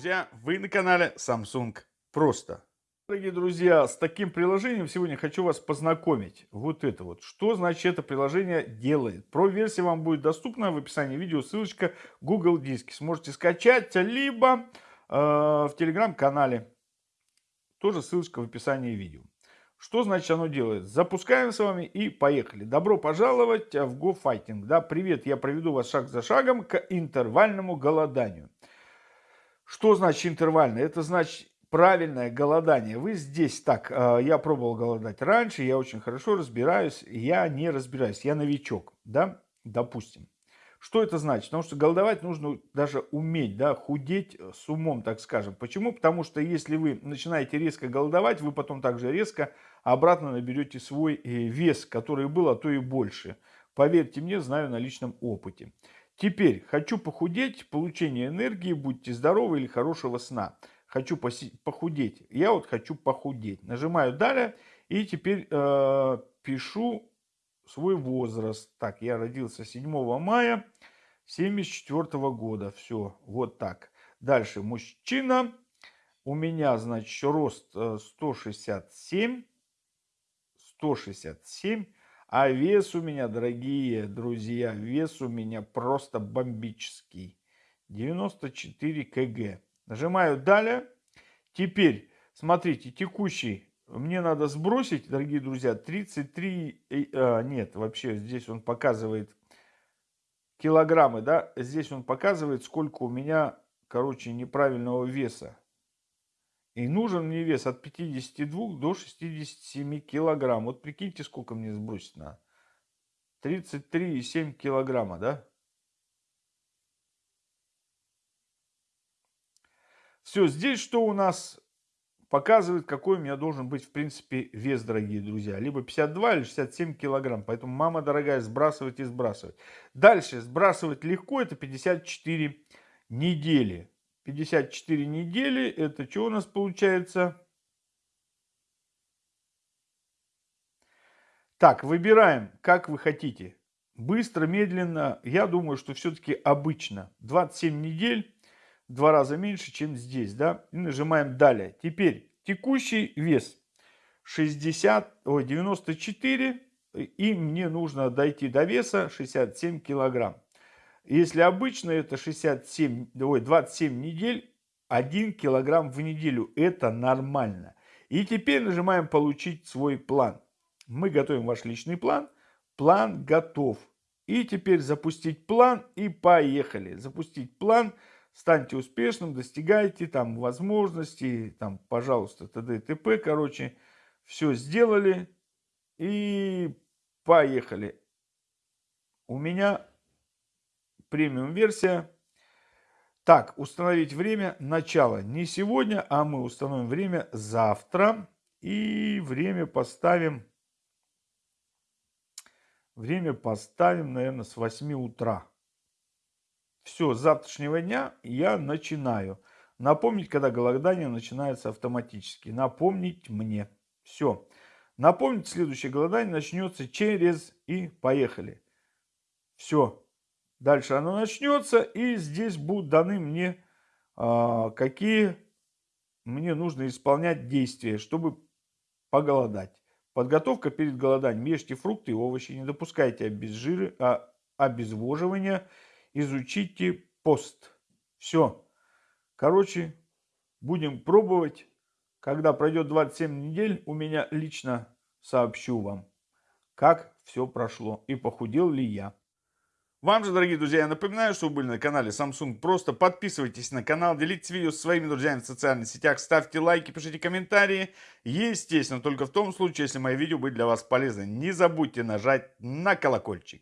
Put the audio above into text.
друзья! Вы на канале Samsung Просто. Дорогие друзья, с таким приложением сегодня хочу вас познакомить. Вот это вот. Что значит это приложение делает? Про версию вам будет доступна в описании видео ссылочка Google Диски. Сможете скачать, либо э, в телеграм-канале. Тоже ссылочка в описании видео. Что значит оно делает? Запускаем с вами и поехали. Добро пожаловать в Go Fighting. Да, привет, я проведу вас шаг за шагом к интервальному голоданию. Что значит интервальное? Это значит правильное голодание. Вы здесь так, э, я пробовал голодать раньше, я очень хорошо разбираюсь, я не разбираюсь, я новичок, да, допустим. Что это значит? Потому что голодовать нужно даже уметь, да, худеть с умом, так скажем. Почему? Потому что если вы начинаете резко голодовать, вы потом также резко обратно наберете свой э, вес, который был, а то и больше. Поверьте мне, знаю на личном опыте. Теперь хочу похудеть, получение энергии, будьте здоровы или хорошего сна. Хочу похудеть. Я вот хочу похудеть. Нажимаю далее и теперь э, пишу свой возраст. Так, я родился 7 мая 74 года. Все, вот так. Дальше мужчина. У меня, значит, рост 167. Э, 167. А вес у меня, дорогие друзья, вес у меня просто бомбический. 94 кг. Нажимаю далее. Теперь, смотрите, текущий мне надо сбросить, дорогие друзья, 33, а, нет, вообще здесь он показывает килограммы, да, здесь он показывает, сколько у меня, короче, неправильного веса. И нужен мне вес от 52 до 67 килограмм. Вот прикиньте, сколько мне сбросить надо. 33,7 килограмма, да? Все, здесь что у нас показывает, какой у меня должен быть, в принципе, вес, дорогие друзья. Либо 52 или 67 килограмм. Поэтому, мама дорогая, сбрасывать и сбрасывать. Дальше, сбрасывать легко, это 54 недели. 54 недели. Это что у нас получается? Так, выбираем, как вы хотите. Быстро, медленно. Я думаю, что все-таки обычно. 27 недель. Два раза меньше, чем здесь. да? И нажимаем далее. Теперь текущий вес 60, ой, 94. И мне нужно дойти до веса 67 килограмм. Если обычно это 67, ой, 27 недель, 1 килограмм в неделю. Это нормально. И теперь нажимаем «Получить свой план». Мы готовим ваш личный план. План готов. И теперь запустить план и поехали. Запустить план. Станьте успешным, достигайте там возможностей, там, пожалуйста, т.д. и т.п. Короче, все сделали и поехали. У меня премиум версия. Так, установить время начала. Не сегодня, а мы установим время завтра. И время поставим, время поставим, наверное, с 8 утра. Все, с завтрашнего дня я начинаю. Напомнить, когда голодание начинается автоматически. Напомнить мне. Все. Напомнить, следующее голодание начнется через и поехали. Все. Дальше оно начнется, и здесь будут даны мне, а, какие мне нужно исполнять действия, чтобы поголодать. Подготовка перед голоданием. Ешьте фрукты и овощи, не допускайте обезжиры, а, обезвоживания, изучите пост. Все. Короче, будем пробовать. Когда пройдет 27 недель, у меня лично сообщу вам, как все прошло и похудел ли я. Вам же, дорогие друзья, я напоминаю, что вы были на канале Samsung Просто. Подписывайтесь на канал, делитесь видео со своими друзьями в социальных сетях, ставьте лайки, пишите комментарии. Естественно, только в том случае, если мои видео были для вас полезны. Не забудьте нажать на колокольчик.